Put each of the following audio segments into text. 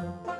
Oh.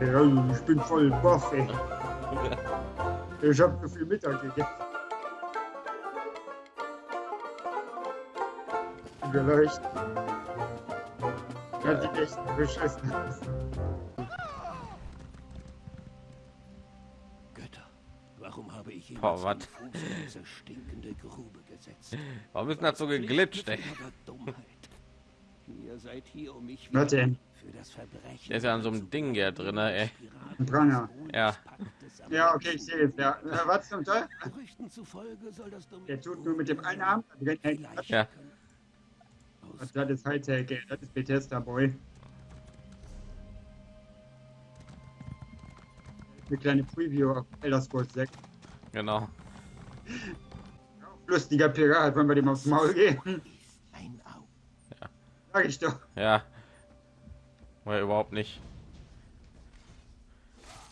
Ja, ich bin voll baff, ey. Ich hab so viel Mittag gegessen. Vielleicht. Sieht echt beschissen aus. Götter, warum habe ich ihn Boah, in diese stinkende Grube gesetzt? Warum ist das so geglitscht, ey? Ihr seid hier, um mich Was denn? für das Verbrechen. Der ist ja an so einem Ding hier drin, ey. Ein Pranger. Ja. Ja, okay, ich sehe es. Ja. Äh, Was zum Teufel? Gerüchten zufolge soll das Der tut nur mit dem einen Arm. Ja. Das ist Hightech, ey. Das ist Bethesda, Boy. Eine kleine Preview auf Elder Scrolls 6. Genau. Lustiger Pirat, wenn wir dem aufs Maul gehen. Ein Auge. Sag ich doch. Ja. Oder überhaupt nicht.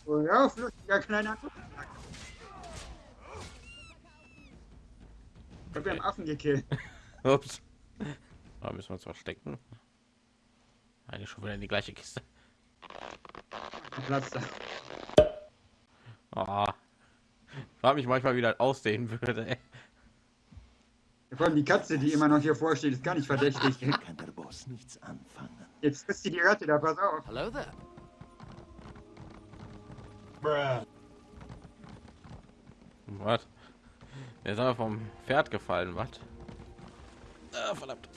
Oh, ja, lustiger kleiner. Ich hab ja einen Affen gekillt. Ups. Da müssen wir uns verstecken. Eigentlich schon wieder in die gleiche Kiste. Platz da. Ah. Frag mich manchmal, wie das aussehen würde. Ey. Vor allem die Katze, die immer noch hier vorsteht, ist gar nicht verdächtig. Kann der Boss nichts anfangen. Jetzt frisst sie die Ratte da, pass auf. Hello there. Was? Der ist aber vom Pferd gefallen, was? Ah, verdammt.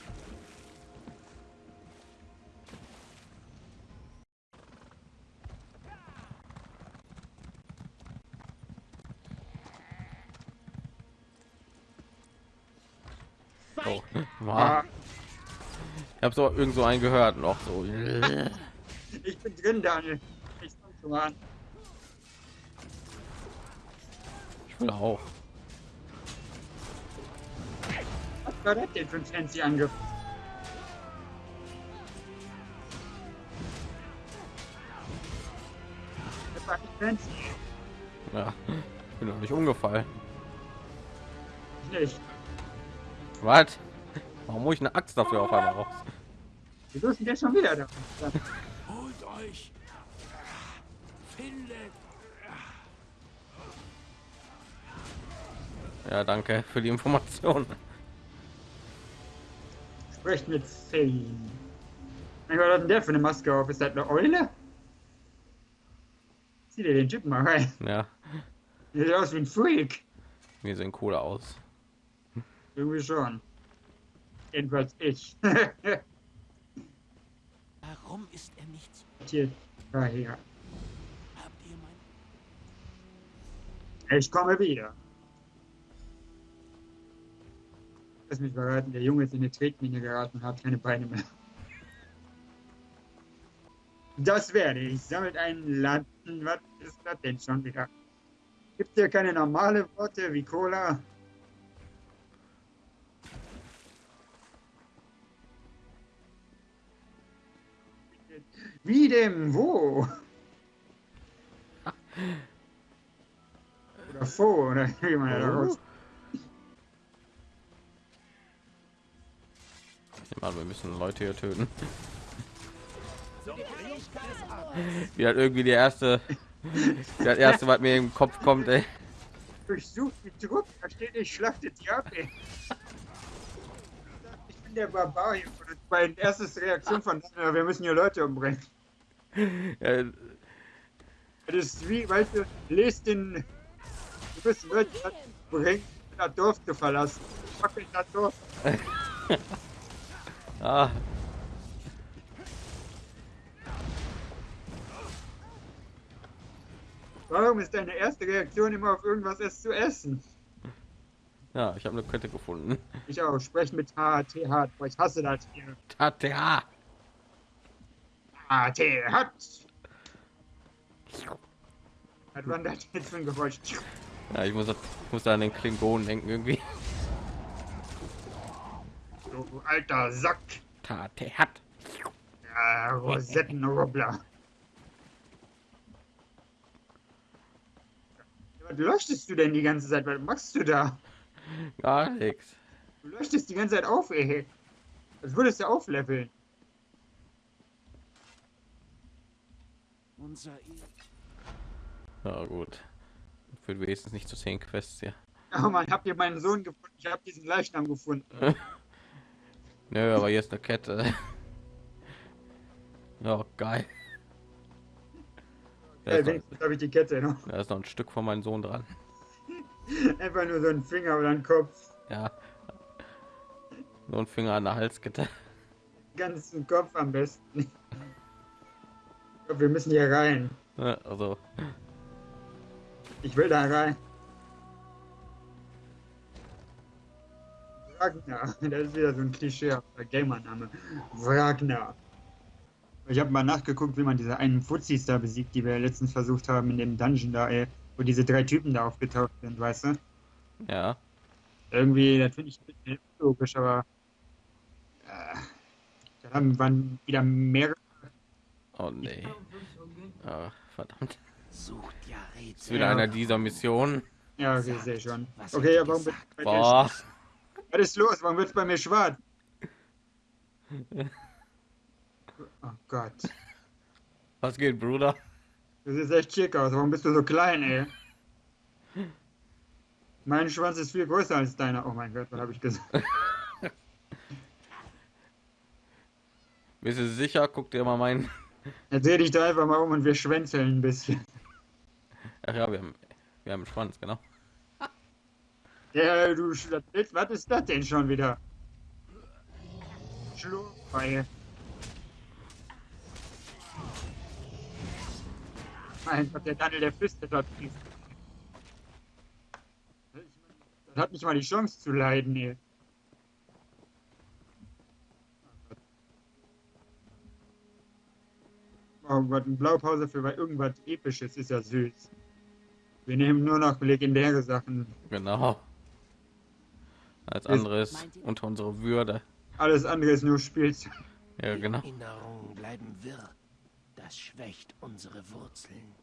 Oh, war. Ah, Ich habe so irgend so einen gehört noch so. ich bin drin, Daniel. Ich komm schon mal an. Ich will auch. Was war das denn für ein fancy Angriff? Das war nicht fancy. Ja, ich bin noch nicht umgefallen. Nicht. Was? Warum muss ich eine Axt dafür auf einmal raus? Wieso ist denn der schon wieder da? Holt euch. Findet. Ja, danke für die Information. Sprecht mit Fane. Was hat denn der für eine Maske auf? Ist das eine Eule? Sieh dir den Typen mal rein. Ja, Der sieht aus wie ein Freak. wir sehen cooler aus. Irgendwie schon. Jedenfalls ich. Warum ist er nicht? Hier, daher. Habt ihr mein... Ich komme wieder. Lass mich verraten, der Junge ist in eine Tretmine geraten und hat keine Beine mehr. Das werde ich. Sammelt einen Landen. Was ist das denn schon wieder? Gibt hier keine normale Worte wie Cola? Wie dem wo? Oder Fo, oder wie man da raus. Ich meine, wir müssen Leute hier töten. Wie halt irgendwie die erste, das erste, was mir im Kopf kommt, ey. Durchsucht die Truppe, da steht, ich schlachtet die ab, ey. Ich bin der Barbar hier. Und das war die erste Reaktion von wir müssen hier Leute umbringen. Ja, Das ist wie, weißt du, lest den. Du müssen Leute umbringen, das Dorf zu verlassen. Fuck ich das Dorf. ah, Warum ist deine erste Reaktion immer auf irgendwas es zu essen? ja, ich habe eine Kette gefunden. Ich auch, sprechen mit HTH, boah, ich hasse das hier. Party hat. Was war das jetzt für ein Geräusch? Ja, ich muss, ich muss da an den Klingonen denken irgendwie. Du alter Sack. Tate hat. Ja, Rosettenrubbler. Was leuchtest du denn die ganze Zeit? Was machst du da? Gar nichts. Du leuchtest die ganze Zeit auf, ey. Das würdest du aufleveln. Unser Ja gut. Für wenigstens nicht zu zehn Quests hier. Oh Mann, habt ihr meinen Sohn gefunden? Ich habe diesen Leichnam gefunden. Nö, aber hier ist eine Kette. Ja, geil. Da ist, noch, wenigstens habe ich die Kette noch. da ist noch ein Stück von meinem Sohn dran. Einfach nur so ein Finger oder ein Kopf. Ja. So ein Finger an der Halskette. Ganzen Kopf am besten. Wir müssen hier rein. Ja, Also, Ich will da rein. Wagner, das ist wieder so ein Klischee, Gamer-Name. Wagner. Ich habe mal nachgeguckt, wie man diese einen Fuzis da besiegt, die wir letztens versucht haben in dem Dungeon da, ey, wo diese drei Typen da aufgetaucht sind, weißt du? ja. Irgendwie, das finde ich ein bisschen logisch, aber äh, da haben waren wieder mehrere. Oh nee. Ah, verdammt. sucht ja Ist Rätsel. wieder einer dieser Missionen. Ja, okay, sehe schon. Was Okay, aber warum wird bei Boah. Was ist los? Warum wird's bei mir schwarz? Oh Gott. Was geht, Bruder? Du siehst echt schick aus. Warum bist du so klein, ey? Mein Schwanz ist viel größer als deiner. Oh mein Gott, was habe ich gesagt? Bist du sicher? Guck dir mal meinen. Jetzt dreh dich da einfach mal um und wir schwänzeln ein bisschen. Ach ja, wir haben, wir haben einen Schwanz, genau. Ja, du Sch- was ist das denn schon wieder? Schlurfeihe. Mein Gott, der Daniel, der Füste dort. Das hat nicht mal die Chance zu leiden, ey. Oh Gott, eine Blaupause für irgendwas Episches ist ja süß. Wir nehmen nur noch legendäre Sachen. Genau. Als Ist- anderes unter unsere Würde. Alles andere ist nur Spielzeug. Ja, genau. Erinnerungen bleiben wirr. Das schwächt unsere Wurzeln.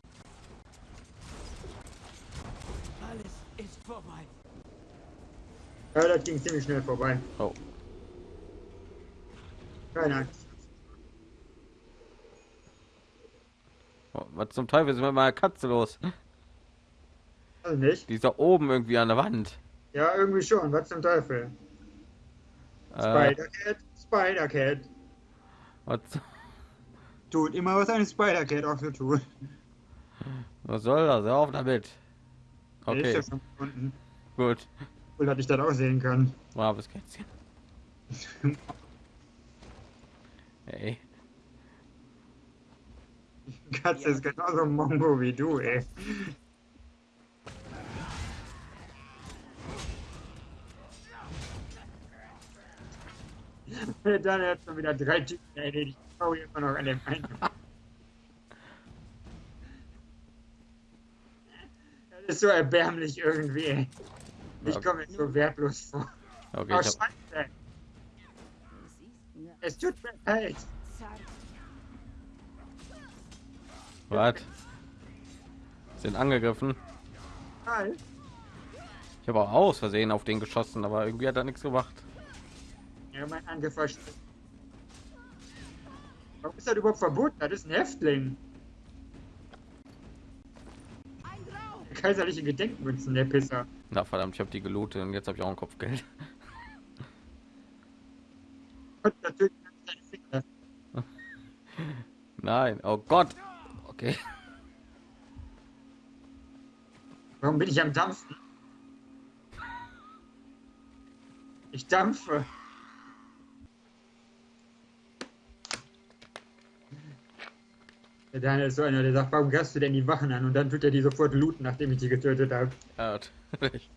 Alles ist vorbei. Ja, das ging ziemlich schnell vorbei. Oh, Keine Angst. oh, was zum Teufel ist mit meiner Katze los? Also nicht? Die ist da oben irgendwie an der Wand. Ja, irgendwie schon. Was zum Teufel? Äh, Spider-Cat? Spider-Cat. was, Tut immer, was eine Spider-Cat auch so tut. was soll das? Hör auf damit. Okay, ja schon unten. gut. Cool, dass ich das auch sehen kann. Braves Kätzchen. Ey, Die Katze ist genauso Mongo wie du, ey. Dann hat schon wieder drei Typen erledigt. Ich hau hier immer noch an dem einen. Das ist so erbärmlich irgendwie, ey. Ich komme mir so wertlos vor. okay, Oh, Scheiße. Es tut mir leid. Was? Sind angegriffen. Nein. Ich habe auch aus Versehen auf den geschossen, aber irgendwie hat er nichts gemacht. Ja, mein schlecht. Warum ist das überhaupt verboten? Das ist ein Häftling. Der kaiserliche Gedenkmünzen, der Pisser. Na verdammt, ich habe die gelootet und jetzt habe ich auch ein Kopfgeld. Nein, oh Gott. Okay. Warum bin ich am Dampfen? Ich dampfe. Der Daniel ist so einer, der sagt, warum gast du denn die Wachen an? Und dann tut er die sofort looten, nachdem ich die getötet habe. Natürlich.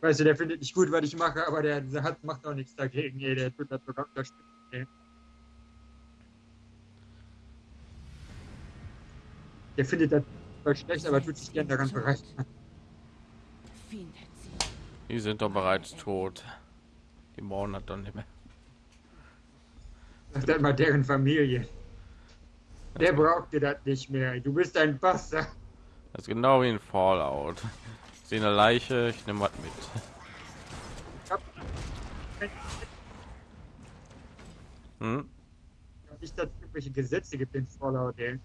Weißt du, der findet nicht gut, was ich mache, aber der, der hat, macht auch nichts dagegen. Ey, der tut das sogar unterstützen. Der findet das schlecht, aber tut sich gern daran sie. Die sind doch bereits tot. Die brauchen das dann nicht mehr. Das ist mal deren Familie. Der braucht dir das nicht mehr. Du bist ein Bastard. Das ist genau wie ein Fallout. Ich sehe eine Leiche, ich nehme was mit. Ich hab Hm? nicht, dass es irgendwelche Gesetze gibt in Fallout, ey.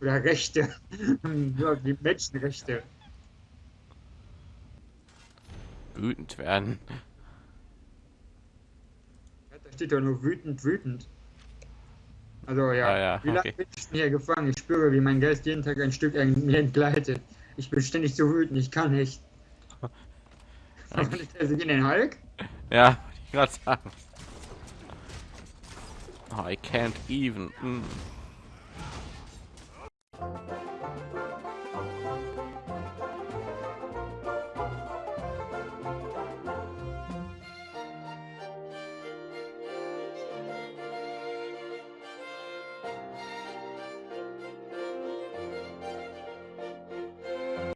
Oder Rechte. Nur die Menschenrechte. Wütend werden. Ja, Da steht doch nur wütend, wütend. Also ja, Ah, ja, wie lange okay. bin ich hier gefangen? Ich spüre, wie mein Geist jeden Tag ein Stück mir entgleitet. Ich bin ständig so wütend, ich kann nicht. Kann ich also in den Hulk? Ja, wollte ich gerade sagen. Oh, I can't even. Mm.